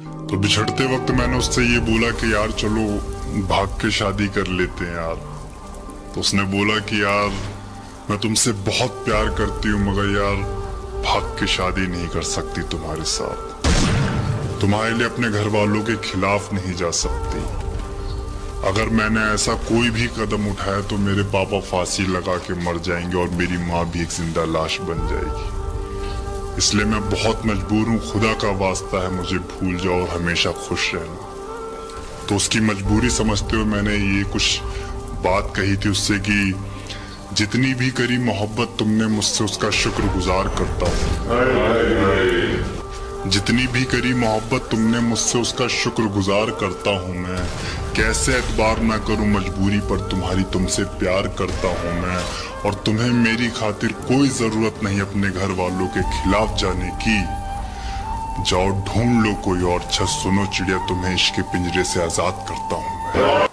तो बिछड़ते वक्त मैंने उससे ये बोला कि यार चलो, भाग के शादी कर लेते हैं यार। तो उसने बोला कि यार, मैं तुमसे बहुत प्यार करती हूँ, मगर यार, भाग के शादी नहीं कर सकती तुम्हारे साथ। तुम्हारे लिए अपने घर वालों के खिलाफ नहीं जा सकती। अगर मैंने ऐसा कोई भी कदम उठाया तो मेरे पापा फांसी लगा के मर जाएँगे और मेरी माँ भी एक ज़िंदा लाश बन जाएगी। इसलिए मैं बहुत मजबूर हूँ। खुदा का वास्ता है मुझे भूल जाओ और हमेशा खुश रहना। तो उसकी मजबूरी समझते हुए मैंने ये कुछ बात कही थी उससे कि जितनी भी करी मोहब्बत, तुमने मुझसे उसका शुक्रगुजार करता हूँ। जितनी भी करी मोहब्बत तुमने मुझसे उसका शुक्रगुजार करता हूँ मैं। कैसे एतबार ना करूँ मजबूरी पर तुम्हारी तुमसे प्यार करता हूँ मैं। और तुम्हें मेरी खातिर कोई ज़रूरत नहीं अपने घर वालों के खिलाफ जाने की। जाओ ढूंढ लो कोई और अच्छा सुनो चिड़िया, तुम्हें इश्क पिंजरे से आज़ाद करता हूँ